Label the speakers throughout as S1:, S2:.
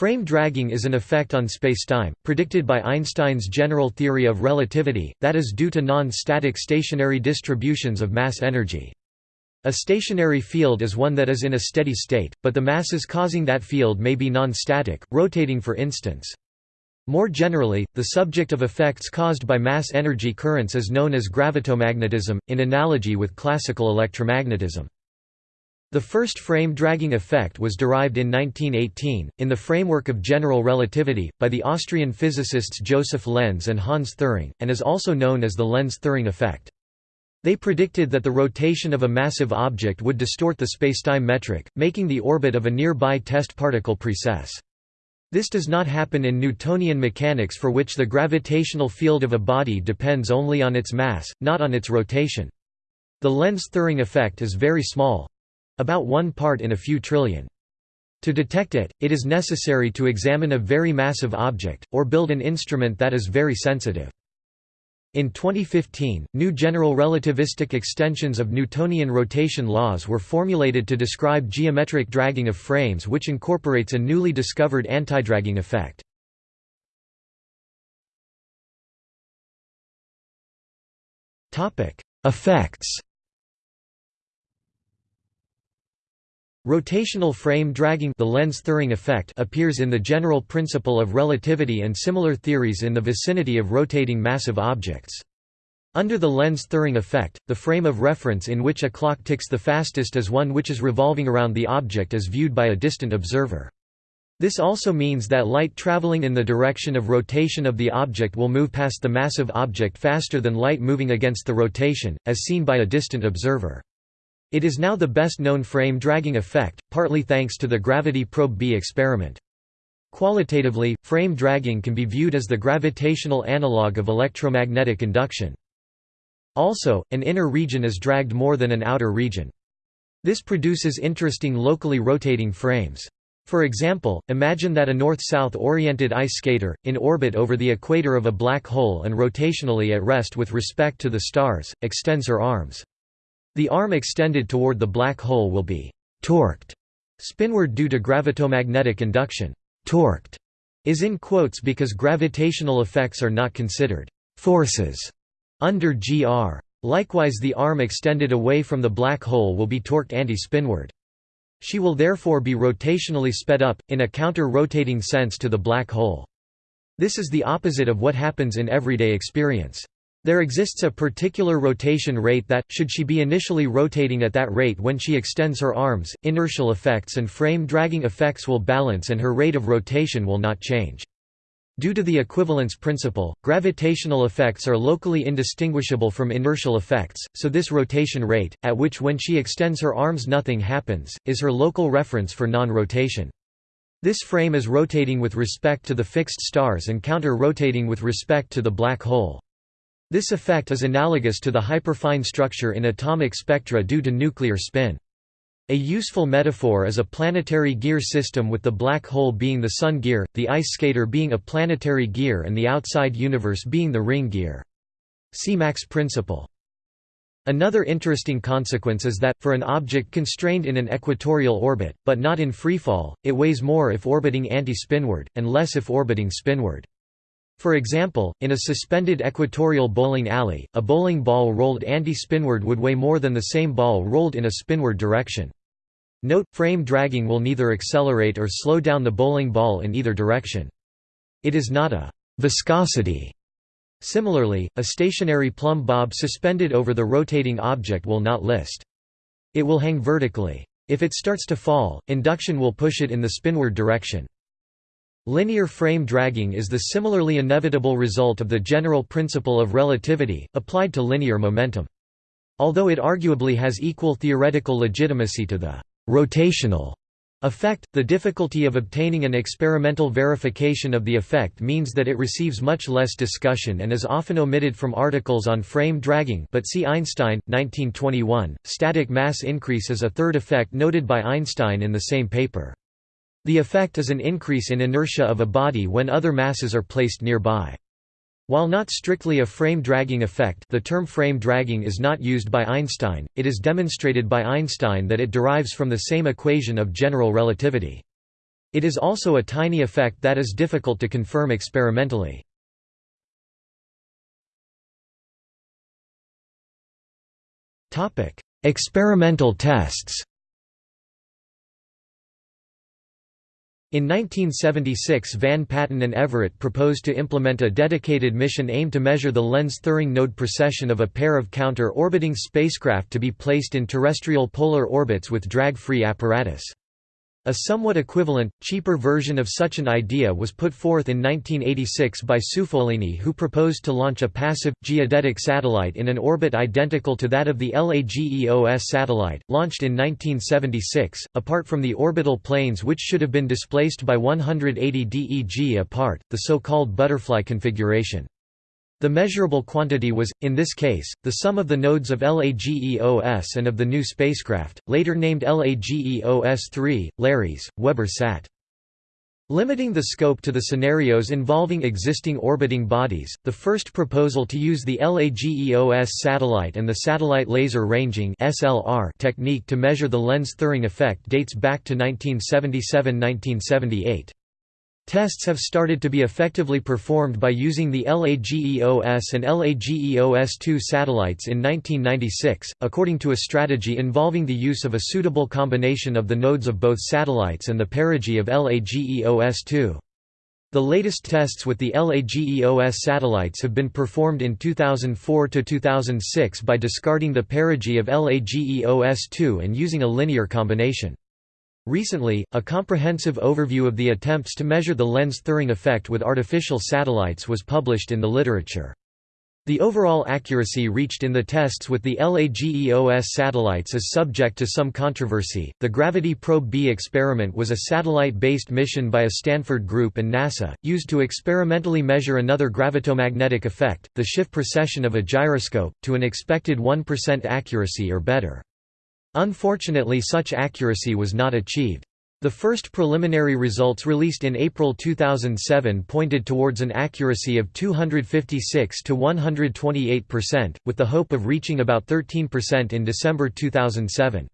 S1: Frame dragging is an effect on spacetime, predicted by Einstein's general theory of relativity, that is due to non-static stationary distributions of mass energy. A stationary field is one that is in a steady state, but the masses causing that field may be non-static, rotating for instance. More generally, the subject of effects caused by mass energy currents is known as gravitomagnetism, in analogy with classical electromagnetism. The first frame dragging effect was derived in 1918, in the framework of general relativity, by the Austrian physicists Josef Lense and Hans Thirring, and is also known as the Lense-Thirring effect. They predicted that the rotation of a massive object would distort the spacetime metric, making the orbit of a nearby test particle precess. This does not happen in Newtonian mechanics for which the gravitational field of a body depends only on its mass, not on its rotation. The Lense-Thirring effect is very small, about one part in a few trillion. To detect it, it is necessary to examine a very massive object, or build an instrument that is very sensitive. In 2015, new general relativistic extensions of Newtonian rotation laws were formulated to describe geometric dragging of frames which incorporates a newly discovered antidragging effect. Effects Rotational frame dragging the Lense-Thirring effect appears in the general principle of relativity and similar theories in the vicinity of rotating massive objects. Under the Lense-Thirring effect, the frame of reference in which a clock ticks the fastest is one which is revolving around the object as viewed by a distant observer. This also means that light traveling in the direction of rotation of the object will move past the massive object faster than light moving against the rotation, as seen by a distant observer. It is now the best known frame dragging effect, partly thanks to the Gravity Probe B experiment. Qualitatively, frame dragging can be viewed as the gravitational analog of electromagnetic induction. Also, an inner region is dragged more than an outer region. This produces interesting locally rotating frames. For example, imagine that a north-south oriented ice skater, in orbit over the equator of a black hole and rotationally at rest with respect to the stars, extends her arms. The arm extended toward the black hole will be «torqued» spinward due to gravitomagnetic induction. «Torqued» is in quotes because gravitational effects are not considered «forces» under GR. Likewise the arm extended away from the black hole will be torqued anti-spinward. She will therefore be rotationally sped up, in a counter-rotating sense to the black hole. This is the opposite of what happens in everyday experience. There exists a particular rotation rate that, should she be initially rotating at that rate when she extends her arms, inertial effects and frame dragging effects will balance and her rate of rotation will not change. Due to the equivalence principle, gravitational effects are locally indistinguishable from inertial effects, so this rotation rate, at which when she extends her arms nothing happens, is her local reference for non-rotation. This frame is rotating with respect to the fixed stars and counter-rotating with respect to the black hole. This effect is analogous to the hyperfine structure in atomic spectra due to nuclear spin. A useful metaphor is a planetary gear system with the black hole being the sun gear, the ice skater being a planetary gear and the outside universe being the ring gear. Mach's principle. Another interesting consequence is that, for an object constrained in an equatorial orbit, but not in freefall, it weighs more if orbiting anti-spinward, and less if orbiting spinward. For example, in a suspended equatorial bowling alley, a bowling ball rolled anti-spinward would weigh more than the same ball rolled in a spinward direction. Note, frame dragging will neither accelerate or slow down the bowling ball in either direction. It is not a viscosity. Similarly, a stationary plumb bob suspended over the rotating object will not list. It will hang vertically. If it starts to fall, induction will push it in the spinward direction. Linear frame dragging is the similarly inevitable result of the general principle of relativity, applied to linear momentum. Although it arguably has equal theoretical legitimacy to the «rotational» effect, the difficulty of obtaining an experimental verification of the effect means that it receives much less discussion and is often omitted from articles on frame dragging but see Einstein, 1921. Static mass increase is a third effect noted by Einstein in the same paper. The effect is an increase in inertia of a body when other masses are placed nearby. While not strictly a frame dragging effect the term frame dragging is not used by Einstein, it is demonstrated by Einstein that it derives from the same equation of general relativity. It is also a tiny effect that is difficult to confirm experimentally. Experimental tests In 1976 Van Patten and Everett proposed to implement a dedicated mission aimed to measure the Lense Thirring node precession of a pair of counter-orbiting spacecraft to be placed in terrestrial polar orbits with drag-free apparatus. A somewhat equivalent, cheaper version of such an idea was put forth in 1986 by Ciufolini who proposed to launch a passive, geodetic satellite in an orbit identical to that of the LAGEOS satellite, launched in 1976, apart from the orbital planes which should have been displaced by 180 DEG apart, the so-called butterfly configuration. The measurable quantity was, in this case, the sum of the nodes of LAGEOS and of the new spacecraft, later named LAGEOS-3, LARES, Weber Sat. Limiting the scope to the scenarios involving existing orbiting bodies, the first proposal to use the LAGEOS satellite and the satellite laser ranging technique to measure the Lense-Thirring effect dates back to 1977–1978. Tests have started to be effectively performed by using the LAGEOS and LAGEOS-2 satellites in 1996, according to a strategy involving the use of a suitable combination of the nodes of both satellites and the perigee of LAGEOS-2. The latest tests with the LAGEOS satellites have been performed in 2004–2006 by discarding the perigee of LAGEOS-2 and using a linear combination. Recently, a comprehensive overview of the attempts to measure the Lense-Thirring effect with artificial satellites was published in the literature. The overall accuracy reached in the tests with the LAGEOS satellites is subject to some controversy. The Gravity Probe B experiment was a satellite based mission by a Stanford group and NASA, used to experimentally measure another gravitomagnetic effect, the Schiff precession of a gyroscope, to an expected 1% accuracy or better. Unfortunately such accuracy was not achieved. The first preliminary results released in April 2007 pointed towards an accuracy of 256 to 128%, with the hope of reaching about 13% in December 2007.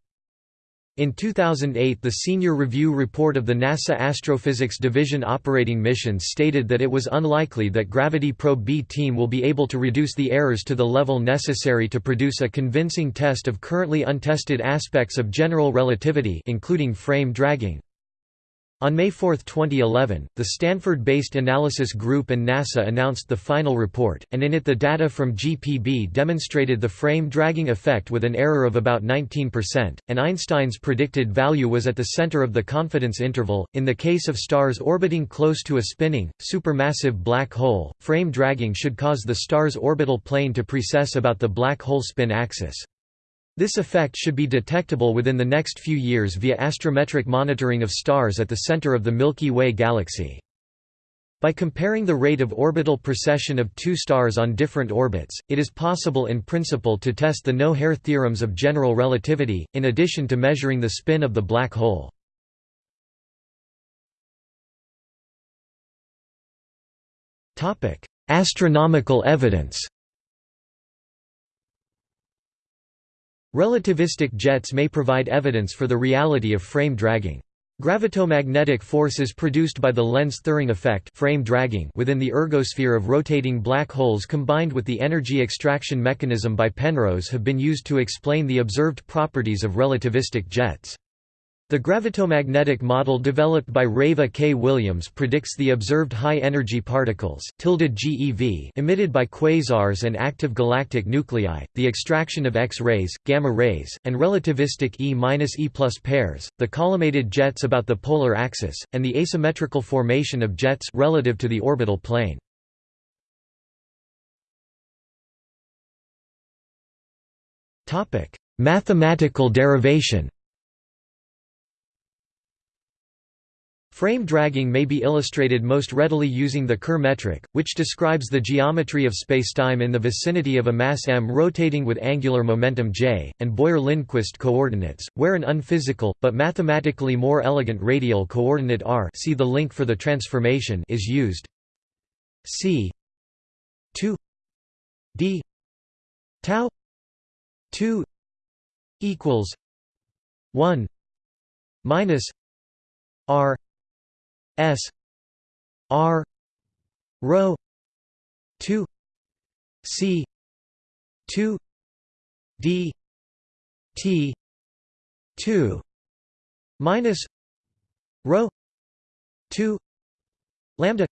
S1: In 2008 the senior review report of the NASA Astrophysics Division operating missions stated that it was unlikely that Gravity Probe B team will be able to reduce the errors to the level necessary to produce a convincing test of currently untested aspects of general relativity including frame dragging. On May 4, 2011, the Stanford-based Analysis Group and NASA announced the final report, and in it the data from GPB demonstrated the frame dragging effect with an error of about 19%, and Einstein's predicted value was at the center of the confidence interval. In the case of stars orbiting close to a spinning, supermassive black hole, frame dragging should cause the star's orbital plane to precess about the black hole spin axis. This effect should be detectable within the next few years via astrometric monitoring of stars at the center of the Milky Way galaxy. By comparing the rate of orbital precession of two stars on different orbits, it is possible in principle to test the no-hair theorems of general relativity, in addition to measuring the spin of the black hole. Astronomical evidence Relativistic jets may provide evidence for the reality of frame dragging. Gravitomagnetic forces produced by the Lense-Thirring effect frame dragging within the ergosphere of rotating black holes combined with the energy extraction mechanism by Penrose have been used to explain the observed properties of relativistic jets. The gravitomagnetic model developed by Reva K. Williams predicts the observed high-energy particles GeV emitted by quasars and active galactic nuclei, the extraction of X-rays, gamma rays, and relativistic E-E plus pairs, the collimated jets about the polar axis, and the asymmetrical formation of jets relative to the orbital plane. Mathematical derivation Frame dragging may be illustrated most readily using the Kerr metric, which describes the geometry of spacetime in the vicinity of a mass m rotating with angular momentum j, and Boyer-Lindquist coordinates, where an unphysical, but mathematically more elegant radial coordinate r see the link for the transformation is used. c 2 d tau 2 equals 1 minus r S R rho 2 C 2 D T 2 minus rho 2 lambda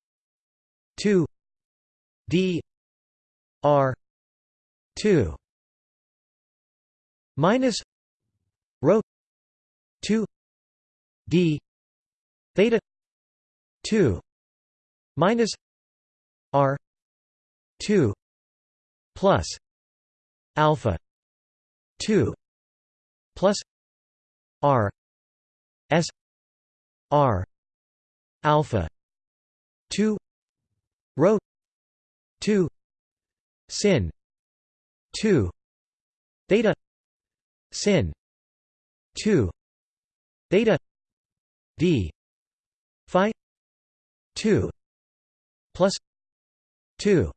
S1: 2 D R 2 minus rho 2 d theta 2 minus r 2 plus alpha 2 plus r s r alpha 2 rho 2 sin 2 theta sin 2 theta d phi 2 plus 2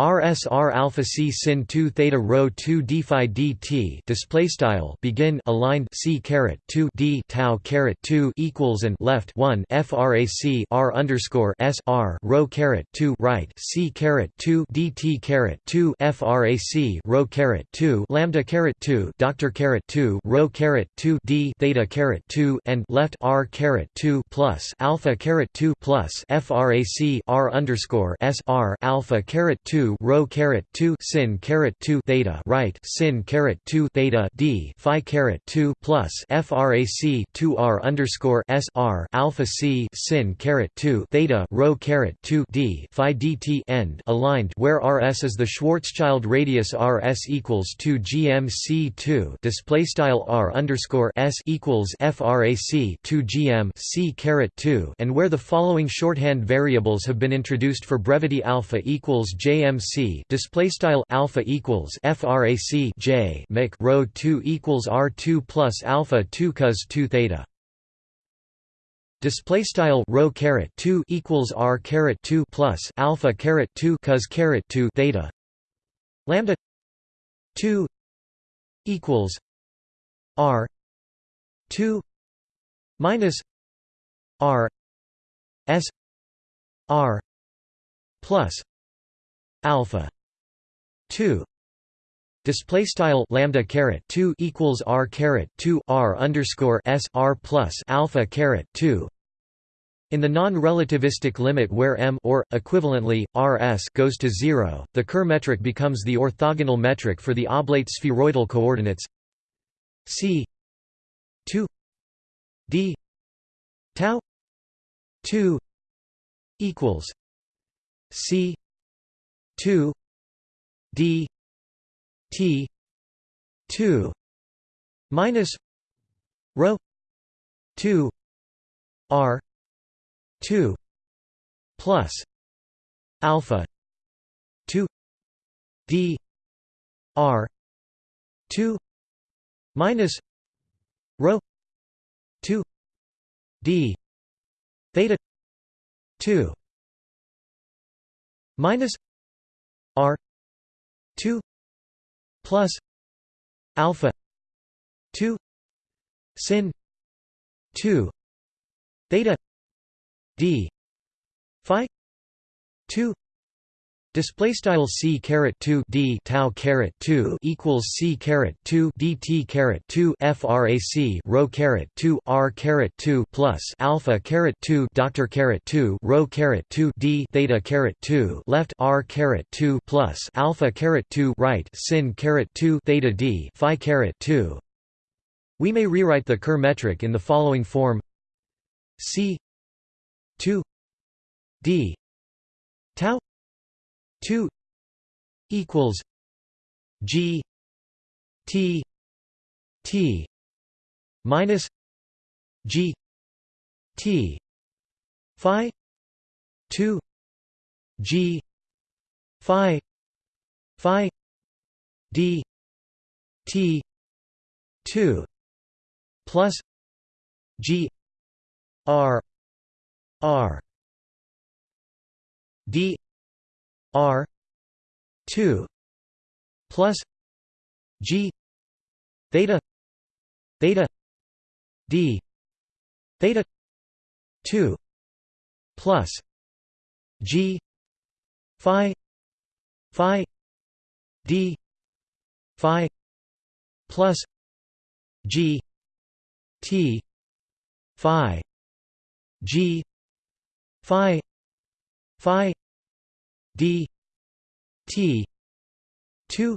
S1: RSR alpha C sin 2 theta rho 2 d phi dt display style begin aligned C caret 2 d tau caret 2 equals and left 1 frac R underscore S R rho caret 2 right C caret 2 dt caret 2 frac rho caret 2 lambda caret 2 doctor caret 2 rho caret 2 d theta caret 2 and left R caret 2 plus alpha caret 2 plus frac R underscore S R alpha caret 2 2 rho caret 2 sin caret 2 theta right sin caret 2 theta d phi caret 2 plus frac 2 r underscore s r alpha c sin caret 2 theta rho caret 2 d phi dt end aligned where rs is the Schwarzschild radius rs equals 2 gmc 2 display style r underscore s equals frac 2 gm c caret 2 and where the following shorthand variables have been introduced for brevity alpha equals jm MC display style alpha equals frac J make rho 2 equals R2 plus alpha 2 cos 2 theta. Display style rho caret 2 equals R caret 2 plus alpha caret 2 cos caret 2 theta. Lambda 2 equals R 2 minus R S R plus alpha 2 display style lambda caret 2 equals r caret 2 r underscore s r plus alpha caret 2 in the non-relativistic limit where m or equivalently rs goes to 0 the kerr metric becomes the orthogonal metric for the oblate spheroidal coordinates c 2 d tau 2 equals c 2 d t 2 minus rho 2 r 2 plus alpha 2 d r 2 minus rho 2 d theta 2 minus R two plus alpha two sin two theta D phi two Display style c caret two d tau caret two equals c caret two dt caret two frac rho caret two r caret two plus alpha caret two doctor caret two rho caret two d theta caret two left r caret two plus alpha caret two right sin caret two theta d phi caret two. We may rewrite the Kerr metric in the following form: c two d tau 2 equals G T T minus G T Phi 2 G Phi Phi D T 2 plus G R R D R two plus G theta theta D theta two plus g phi phi d phi plus g t phi g phi phi d t 2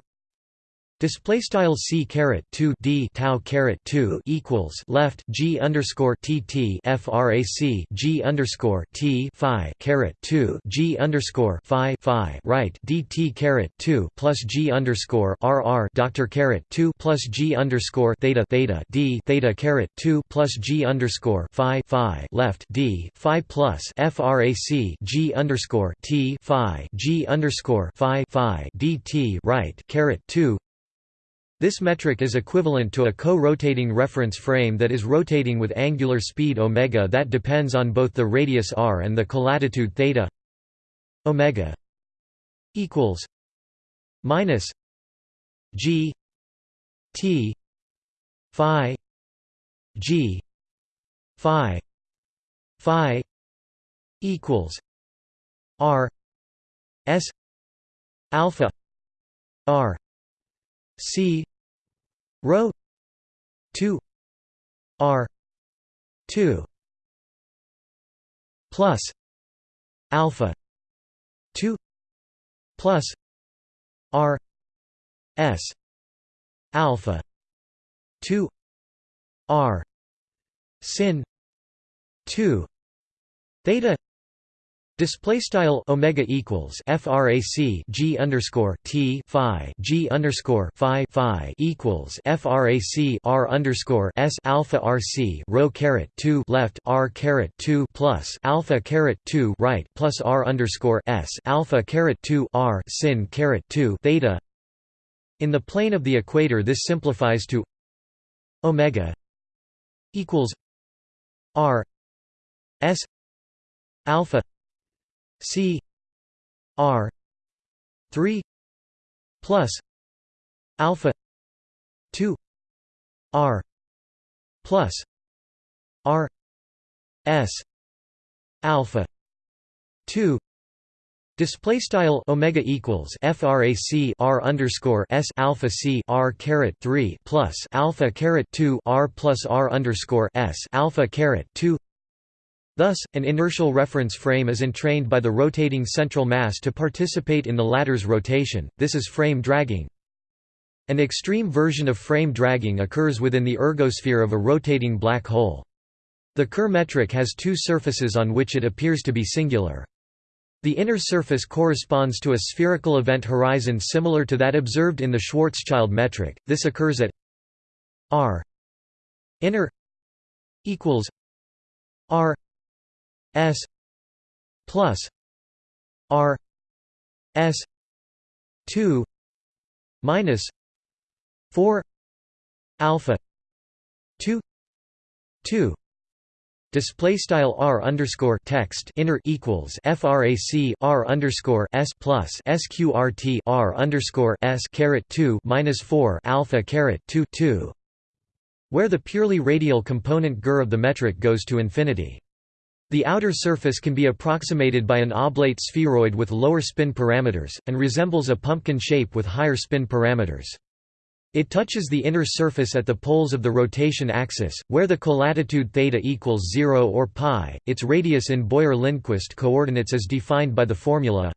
S1: Display style c caret two d tau caret two equals left g underscore t t frac g underscore t phi caret two g underscore phi phi right dt caret two plus g underscore r r doctor caret two plus g underscore theta theta d theta caret two plus g underscore phi phi left d phi plus frac g underscore t phi g underscore phi phi dt right caret two this metric is equivalent to a co-rotating reference frame that is rotating with angular speed omega that depends on both the radius r and the colatitude theta omega equals minus g t phi g phi phi equals r s alpha r c Rho two R two plus alpha two plus R S alpha two R sin two theta Display style omega equals frac g underscore t phi g underscore phi phi equals frac r underscore s alpha rc rho caret two left r caret two plus alpha caret two right plus r underscore s alpha caret two r sin caret two theta. In the plane of the equator, this simplifies to omega equals r s alpha C R three plus alpha two R plus R S alpha two Display style omega equals frac r underscore s alpha c r caret three plus alpha caret two r plus r underscore s alpha caret two Thus, an inertial reference frame is entrained by the rotating central mass to participate in the latter's rotation, this is frame dragging. An extreme version of frame dragging occurs within the ergosphere of a rotating black hole. The Kerr metric has two surfaces on which it appears to be singular. The inner surface corresponds to a spherical event horizon similar to that observed in the Schwarzschild metric. This occurs at r inner equals r S plus R S two minus four alpha two two Display style r underscore text inner equals frac r underscore s plus sqrt r underscore s caret two minus four alpha caret two two, where the purely radial component gur of the metric goes to infinity. The outer surface can be approximated by an oblate spheroid with lower spin parameters, and resembles a pumpkin shape with higher spin parameters. It touches the inner surface at the poles of the rotation axis, where the colatitude theta equals 0 or pi. Its radius in Boyer-Lindquist coordinates is defined by the formula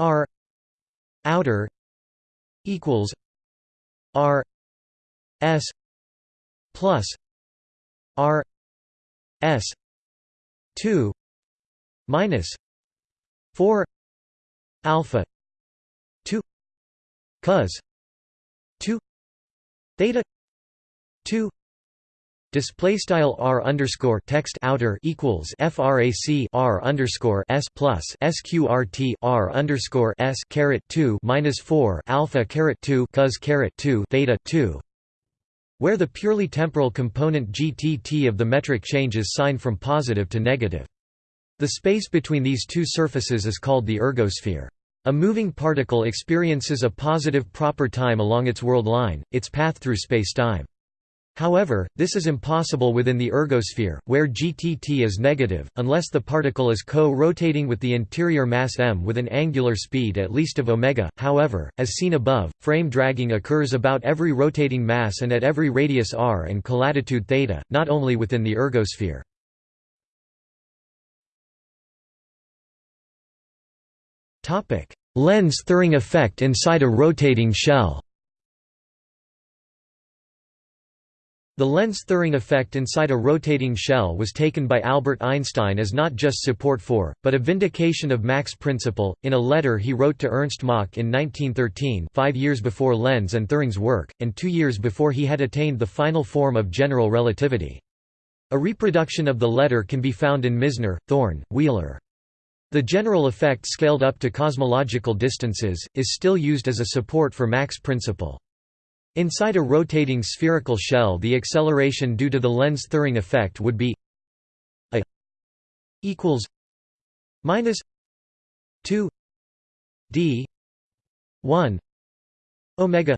S1: r outer equals r s plus r s 2 minus 4 alpha 2 cos 2 theta 2 Display style r underscore text outer equals frac r underscore s plus sqrt r underscore s caret two minus four alpha caret two cos caret two theta two where the purely temporal component gtt of the metric changes sign from positive to negative. The space between these two surfaces is called the ergosphere. A moving particle experiences a positive proper time along its world line, its path through spacetime. However, this is impossible within the ergosphere, where GTT is negative, unless the particle is co-rotating with the interior mass m with an angular speed at least of omega. However, as seen above, frame dragging occurs about every rotating mass and at every radius r and colatitude theta, not only within the ergosphere. Lense-Thirring effect inside a rotating shell The Lense-Thirring effect inside a rotating shell was taken by Albert Einstein as not just support for, but a vindication of Mach's principle. In a letter he wrote to Ernst Mach in 1913, five years before Lenz and Thirring's work, and two years before he had attained the final form of general relativity. A reproduction of the letter can be found in Misner, Thorne, Wheeler. The general effect scaled up to cosmological distances, is still used as a support for Mach's principle. Inside a rotating spherical shell the acceleration due to the Lense Thirring effect would be a equals minus 2 d 1 omega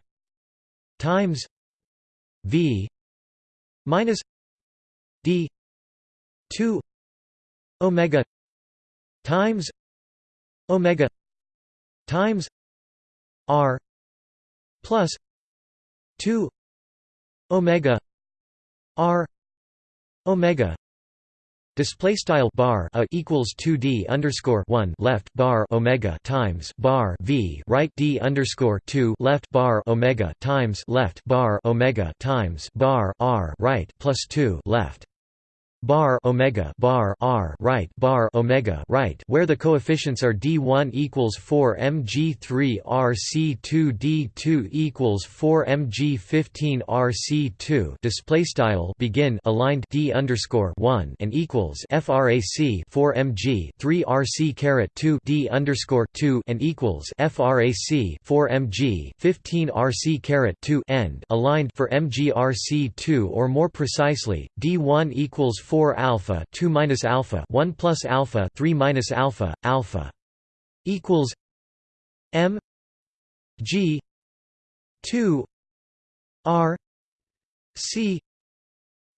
S1: times v minus d 2 omega times omega times r plus 2 omega r omega display style bar a equals 2d underscore 1 left bar omega times bar v right d underscore 2 left bar omega times left bar omega times bar r right plus 2 left bar omega bar r right bar omega right where the coefficients are d1 equals 4 mg3 rc2 d2 equals 4 mg15 rc2 display style begin aligned d underscore 1 and equals frac 4 mg 3 rc caret 2 d underscore 2 and equals frac 4 mg 15 rc caret 2 end aligned for mg rc2 or more precisely d1 equals 4 alpha 2 minus alpha 1 plus alpha 3 minus alpha alpha equals m g 2 r c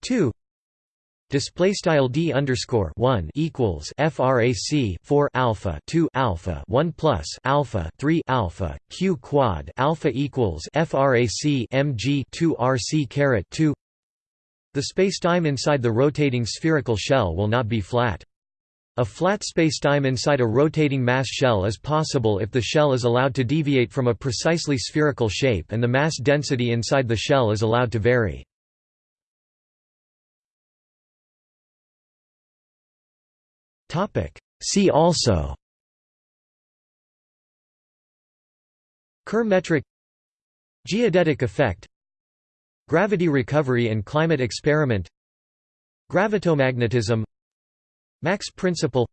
S1: 2 Display style d underscore one equals frac 4 alpha 2 alpha 1 plus alpha 3 alpha q quad alpha equals frac mg 2 rc caret 2 the spacetime inside the rotating spherical shell will not be flat. A flat spacetime inside a rotating mass shell is possible if the shell is allowed to deviate from a precisely spherical shape and the mass density inside the shell is allowed to vary. See also Kerr metric Geodetic effect Gravity recovery and climate experiment Gravitomagnetism Mach's principle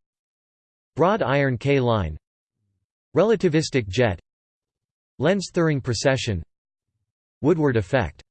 S1: Broad iron K line Relativistic jet Lense-Thirring precession Woodward effect